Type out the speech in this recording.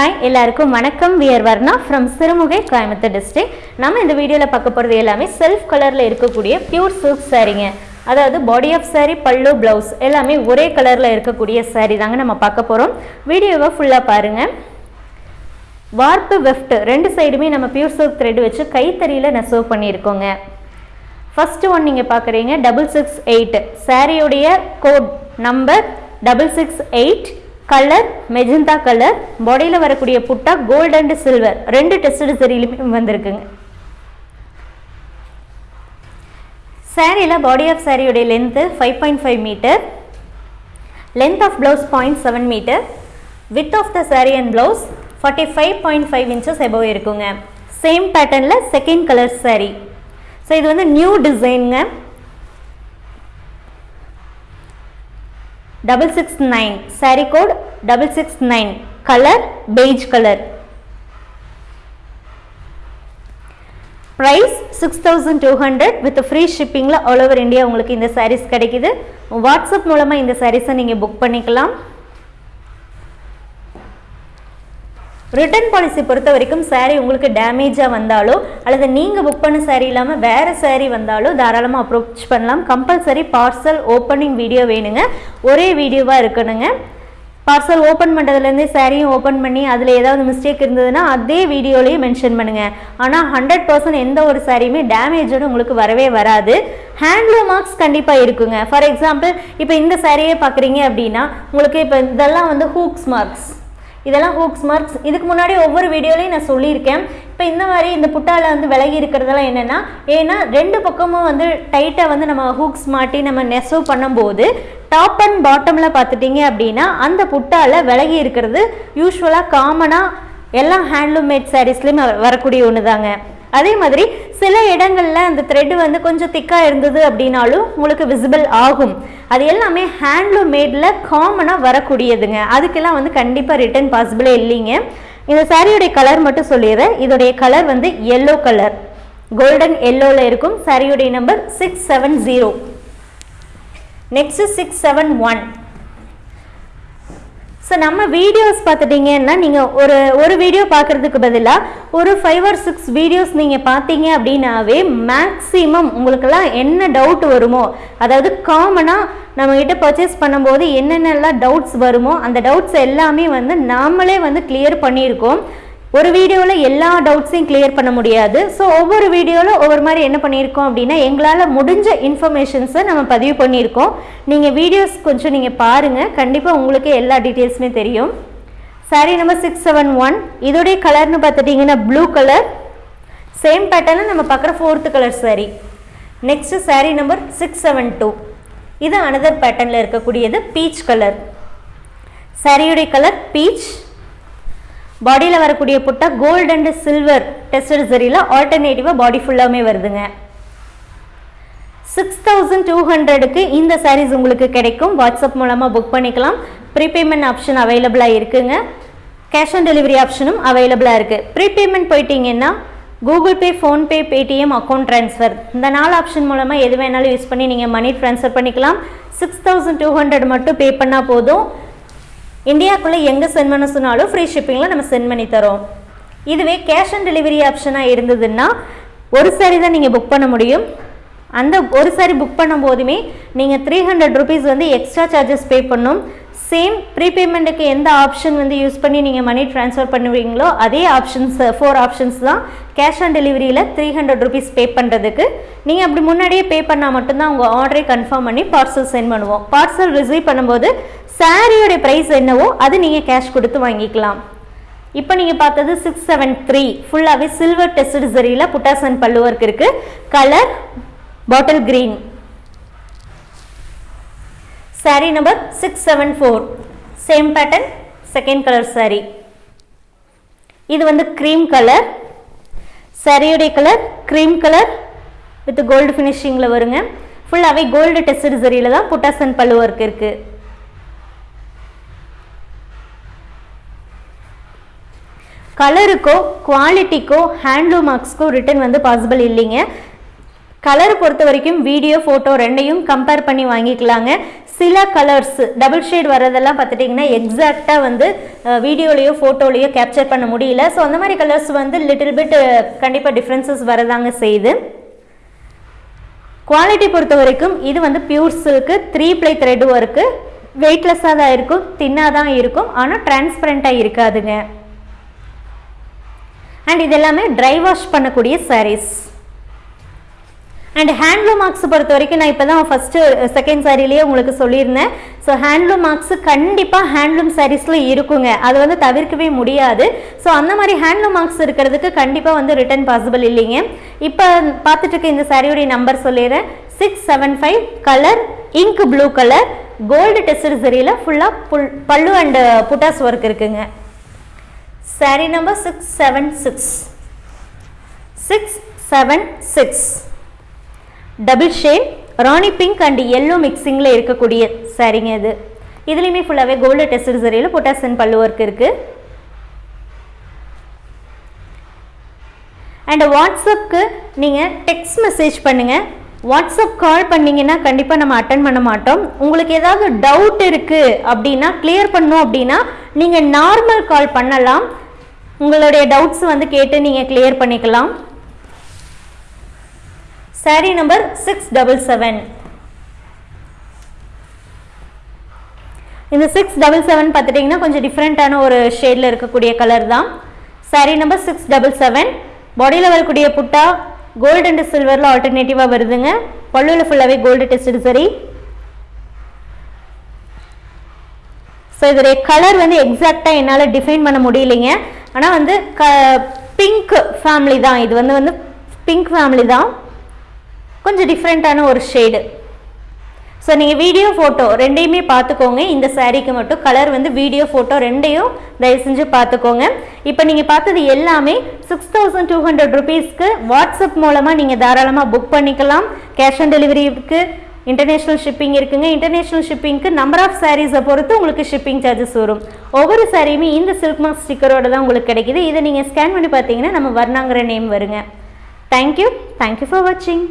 Hi எல்லாருக்கும் வணக்கம். We're Varna from Sirumugai Coimbatore district நம்ம இந்த வீடியோவில் பார்க்க போகிறது எல்லாமே செல்ஃப் கலரில் இருக்கக்கூடிய பியூர் சில்க் சாரீங்க அதாவது பாடி ஆஃப் saree பல்லு ப்ளவுஸ் எல்லாமே ஒரே கலரில் இருக்கக்கூடிய சாரீ தாங்க நம்ம பார்க்க போகிறோம் வீடியோவை ஃபுல்லாக பாருங்கள் வார்ப்பு வெஃப்ட் ரெண்டு சைடுமே நம்ம பியூர் சில்க் த்ரெட் வச்சு கைத்தறியில் நெசவு பண்ணியிருக்கோங்க. ஃபஸ்ட்டு ஒன் நீங்கள் பார்க்குறீங்க டபுள் சிக்ஸ் எயிட் சாரியுடைய code number double six eight colour magenta colour பாடியில் வரக்கூடிய புட்டா கோல்டு அண்ட் சில்வர் ரெண்டு டெஸ்ட் சரியிலுமே வந்திருக்குங்க. சாரியில் பாடி ஆஃப் சாரியுடைய length five point five metre length of blouse point seven metre width of the sari and blouse forty five point five inches above இருக்குங்க. சேம் பேட்டர்னில் செகண்ட் கலர் சாரி ஸோ இது வந்து new டிசைனுங்க double six nine sari code double six nine colour beige colour price six thousand two hundred with free ஷிப்பிங்கில் all over India உங்களுக்கு இந்த சாரீஸ் கிடைக்குது. WhatsApp மூலமாக இந்த சாரீஸை நீங்கள் புக் பண்ணிக்கலாம். ரிட்டர்ன் பாலிசி பொறுத்த வரைக்கும் சாரீ உங்களுக்கு டேமேஜாக வந்தாலோ அல்லது நீங்கள் புக் பண்ண சாரீ இல்லாமல் வேறு சாரீ வந்தாலோ தாராளமாக அப்ரோச் பண்ணலாம். கம்பல்சரி பார்சல் ஓப்பனிங் வீடியோ வேணுங்க. ஒரே வீடியோவாக இருக்கணுங்க. பார்சல் ஓப்பன் பண்ணுறதுலேருந்தே சாரியும் ஓப்பன் பண்ணி அதில் ஏதாவது மிஸ்டேக் இருந்ததுன்னா அதே வீடியோலையும் மென்ஷன் பண்ணுங்கள் ஆனால் ஹண்ட்ரட் பர்சன்ட் எந்த ஒரு சாரியுமே டேமேஜோடு உங்களுக்கு வரவே வராது. ஹேண்ட்லூம் மார்க்ஸ் கண்டிப்பாக இருக்குங்க. ஃபார் எக்ஸாம்பிள் இப்போ இந்த சாரியே பார்க்குறீங்க அப்படின்னா உங்களுக்கு இப்போ இதெல்லாம் வந்து ஹூக்ஸ் மார்க்ஸ் இதெல்லாம் ஹூக்ஸ் மார்க்ஸ் இதுக்கு முன்னாடி ஒவ்வொரு வீடியோலையும் நான் சொல்லியிருக்கேன். இப்போ இந்த மாதிரி இந்த புட்டால வந்து விலகி இருக்கிறதெல்லாம் என்னென்னா ஏன்னா ரெண்டு பக்கமும் வந்து டைட்டாக வந்து நம்ம ஹூக்ஸ் மாட்டி நம்ம நெசவு பண்ணும்போது டாப் அண்ட் பாட்டமில் பார்த்துட்டிங்க அப்படின்னா அந்த புட்டால விலகி இருக்கிறது யூஸ்வலாக காமனாக எல்லா ஹேண்ட்லூம் மேட் சாரீஸ்லேயும் வரக்கூடிய ஒன்று தாங்க அதே மாதிரி சில இடங்களில் அந்த த்ரெட் வந்து கொஞ்சம் திக்காக இருந்தது அப்படின்னாலும் உங்களுக்கு விசிபிள் ஆகும். அது எல்லாமே ஹேண்ட்லூம் மேடில் காமனாக வரக்கூடியதுங்க. அதுக்கெல்லாம் வந்து கண்டிப்பாக ரிட்டர்ன் பாசிபிளே இல்லைங்க. இந்த சாரியுடைய கலர் மட்டும் சொல்லிடுறேன். இதோடைய கலர் வந்து எல்லோ கலர் கோல்டன் எல்லோவில் இருக்கும். சாரியுடைய number six seven zero next six seven one so நம்ம வீடியோஸ் பார்த்துட்டிங்கன்னா நீங்கள் ஒரு ஒரு வீடியோ பார்க்குறதுக்கு பதிலாக ஒரு ஃபைவ் ஆர் சிக்ஸ் வீடியோஸ் நீங்கள் பார்த்தீங்க அப்படின்னாவே மேக்ஸிமம் உங்களுக்கெல்லாம் என்ன டவுட் வருமோ அதாவது காமனாக நம்மக்கிட்ட பர்ச்சேஸ் பண்ணும்போது என்னென்னலாம் டவுட்ஸ் வருமோ அந்த டவுட்ஸ் எல்லாமே வந்து நாமளே வந்து கிளியர் பண்ணியிருக்கோம். ஒரு வீடியோவில் எல்லா டவுட்ஸையும் கிளியர் பண்ண முடியாது. ஸோ ஒவ்வொரு வீடியோவில் ஒவ்வொரு மாதிரி என்ன பண்ணியிருக்கோம் அப்படின்னா எங்களால் முடிஞ்ச இன்ஃபர்மேஷன்ஸை நம்ம பதிவு பண்ணியிருக்கோம். நீங்கள் வீடியோஸ் கொஞ்சம் நீங்கள் பாருங்கள் கண்டிப்பாக உங்களுக்கு எல்லா டீட்டெயில்ஸுமே தெரியும். Sari number six seven one இதோடைய கலர்னு பார்த்துட்டிங்கன்னா ப்ளூ கலர் சேம் பேட்டர்னில் நம்ம பார்க்குற fourth colour sari next sari number six seven two இது அனதர் பேட்டர்னில் இருக்கக்கூடியது பீச் கலர் சாரியுடைய கலர் பீச் பாடியில் வரக்கூடிய புட்டா கோல்டு அண்ட் சில்வர் டெஸ்டட் சரியில் ஆல்டர்னேட்டிவாக பாடி ஃபுல்லாமே வருதுங்க. சிக்ஸ் தௌசண்ட் டூ ஹண்ட்ரடுக்கு இந்த சாரீஸ் உங்களுக்கு கிடைக்கும். வாட்ஸ்அப் மூலமாக புக் பண்ணிக்கலாம். ப்ரீபேமெண்ட் ஆப்ஷன் அவைலபிளாக இருக்குங்க. கேஷ் ஆன் டெலிவரி ஆப்ஷனும் அவைலபிளாக இருக்குது ப்ரீபேமெண்ட் போயிட்டீங்கன்னா Google Pay PhonePe Paytm account transfer இந்த நாலு ஆப்ஷன் மூலமாக எது வேணாலும் யூஸ் பண்ணி நீங்கள் மணி ட்ரான்ஸ்ஃபர் பண்ணிக்கலாம். சிக்ஸ் தௌசண்ட் டூ ஹண்ட்ரட் மட்டும் பே பண்ணால் போதும். இந்தியாக்குள்ளே எங்கே சென்ட் பண்ண சொன்னாலும் ஃப்ரீ ஷிப்பிங்கில் நம்ம சென்ட் பண்ணி தரோம். இதுவே கேஷ் ஆன் டெலிவரி ஆப்ஷனாக இருந்ததுன்னா ஒரு சாரி தான் நீங்கள் புக் பண்ண முடியும். அந்த ஒரு சாரி புக் பண்ணும் போதுமே நீங்கள் த்ரீ ஹண்ட்ரட் ருபீஸ் வந்து எக்ஸ்ட்ரா சார்ஜஸ் பே பண்ணும். சேம் ப்ரீபேமெண்ட்டுக்கு எந்த ஆப்ஷன் வந்து யூஸ் பண்ணி நீங்கள் மணி ட்ரான்ஸ்ஃபர் பண்ணுவீங்களோ அதே ஆப்ஷன்ஸ் ஃபோர் ஆப்ஷன்ஸ் தான் கேஷ் ஆன் டெலிவரியில் த்ரீ ஹண்ட்ரட் ருபீஸ் பே பண்ணுறதுக்கு நீங்கள் அப்படி முன்னாடியே பே பண்ணால் மட்டும்தான் உங்கள் ஆர்டரை கன்ஃபார்ம் பண்ணி பார்சல் சென்ட் பண்ணுவோம். பார்சல் ரிசீவ் பண்ணும்போது சாரியோடைய ப்ரைஸ் என்னவோ அது நீங்கள் கேஷ் கொடுத்து வாங்கிக்கலாம். இப்போ நீங்கள் பார்த்தது சிக்ஸ் செவன் த்ரீ ஃபுல்லாகவே சில்வர் டெஸ்ட் சரியில் புட்டாசன் பல்லுவர்க்கு இருக்குது colour bottle green sari number six seven four same pattern second colour sari இது வந்து cream colour சரியுடைய colour cream colour with gold ஃபினிஷிங்கில் வருங்க. ஃபுல்லாகவே கோல்டு டெஸ்ட் சரியில் தான் புட்டாசன் பல்லு ஒர்க் இருக்குது கலருக்கோ குவாலிட்டிக்கோ ஹேண்ட்லூம் மார்க்ஸ்க்கோ ரிட்டர்ன் வந்து பாசிபிள் இல்லைங்க. கலர் பொறுத்த வரைக்கும் வீடியோ ஃபோட்டோ ரெண்டையும் கம்பேர் பண்ணி வாங்கிக்கலாங்க. சில கலர்ஸ் டபுள் ஷேட் வரதெல்லாம் பார்த்துட்டிங்கன்னா எக்ஸாக்டாக வந்து வீடியோலேயோ ஃபோட்டோலேயோ கேப்சர் பண்ண முடியல. ஸோ அந்த மாதிரி கலர்ஸ் வந்து லிட்டில் பிட் கண்டிப்பாக டிஃப்ரென்சஸ் வரதாங்க செய்யுது. குவாலிட்டி பொறுத்த வரைக்கும் இது வந்து pure silk three ply thread work வெயிட்லெஸ்ஸாக தான் இருக்கும் தின்னாக தான் இருக்கும் ஆனால் டிரான்ஸ்பரண்ட்டாக இருக்காதுங்க. அண்ட் இது எல்லாமே ட்ரை வாஷ் பண்ணக்கூடிய சாரீஸ் அண்ட் ஹேண்ட்லூம் மார்க்ஸ் பொறுத்த வரைக்கும் நான் இப்போ தான் ஃபஸ்ட்டு செகண்ட் சாரிலேயே உங்களுக்கு சொல்லியிருந்தேன். ஸோ ஹேண்ட்லூம் மார்க்ஸ் கண்டிப்பாக ஹேண்ட்லூம் சாரீஸில் இருக்குங்க. அது வந்து தவிர்க்கவே முடியாது. ஸோ அந்த மாதிரி ஹேண்ட்லூம் மார்க்ஸ் இருக்கிறதுக்கு கண்டிப்பாக வந்து ரிட்டர்ன் பாசிபிள் இல்லைங்க. இப்போ பார்த்துட்டு இருக்க இந்த சாரியோடைய நம்பர் சொல்லிடுறேன். Six seven five colour ink blue colour gold test சரியில் ஃபுல்லாக புல் பல்லு அண்டு புட்டாஸ் ஒர்க் இருக்குங்க. Sari number six seven six six seven six double shade Rani pink and yellow மிக்சிங்கில் இருக்கக்கூடிய சரிங்க இது. இதுலேயுமே ஃபுல்லாகவே கோல்டு டெஸ்ட் சரியில் பொட்டாசியன் பல்லு ஒர்க் இருக்குது அண்ட் வாட்ஸ்அப்க்கு நீங்கள் டெக்ஸ்ட் மெசேஜ் பண்ணுங்கள் வாட்ஸ்அப் கால் பண்ணீங்கன்னா கண்டிப்பாக நம்ம அட்டன் பண்ண மாட்டோம். உங்களுக்கு ஏதாவது டவுட் இருக்குது அப்படின்னா கிளியர் பண்ணோம் அப்படின்னா நீங்கள் நார்மல் கால் பண்ணலாம். உங்களுடைய டவுட்ஸ் வந்து கேட்டு நீங்கள் கிளியர் பண்ணிக்கலாம். Sari number six double seven இந்த சிக்ஸ் டபுள் செவன் பார்த்துட்டிங்கன்னா கொஞ்சம் டிஃப்ரெண்ட்டான ஒரு ஷேடில் இருக்கக்கூடிய கலர் தான். Sari number six double seven பாடியில் வரக்கூடிய புட்டா கோல்டு அண்ட் சில்வரில் ஆல்டர்னேட்டிவாக வருதுங்க. பல்லுவில் ஃபுல்லாகவே கோல்டு டெஸ்ட் சரி ஸோ இதோடைய கலர் வந்து எக்ஸாக்டாக என்னால் டிஃபைன் பண்ண முடியலைங்க. ஆனால் வந்து க பிங்க் ஃபேமிலி தான். இது வந்து வந்து பிங்க் ஃபேமிலி தான். கொஞ்சம் டிஃப்ரெண்ட்டான ஒரு ஷேடு ஸோ நீங்கள் வீடியோ ஃபோட்டோ ரெண்டையுமே பார்த்துக்கோங்க. இந்த சாரீக்கு மட்டும் கலர் வந்து வீடியோ ஃபோட்டோ ரெண்டையும் தயவு செஞ்சு பார்த்துக்கோங்க. இப்போ நீங்கள் பார்த்தது எல்லாமே சிக்ஸ் தௌசண்ட் டூ ஹண்ட்ரட் ருபீஸ்க்கு வாட்ஸ்அப் மூலமாக நீங்கள் தாராளமாக புக் பண்ணிக்கலாம். கேஷ் ஆன் டெலிவரிக்கு இன்டர்நேஷ்னல் ஷிப்பிங் இருக்குங்க. இன்டர்நேஷ்னல் ஷிப்பிங்க்கு நம்பர் ஆஃப் சாரீஸை பொறுத்து உங்களுக்கு ஷிப்பிங் சார்ஜஸ் வரும். ஒவ்வொரு சாரியுமே இந்த சில்க் மார்க் ஸ்டிக்கரோட தான் உங்களுக்கு கிடைக்கிது. இதை நீங்கள் ஸ்கேன் பண்ணி பார்த்தீங்கன்னா நம்ம வர்ணாங்கிற நேம் வருங்க. Thank you thank you for வாட்சிங்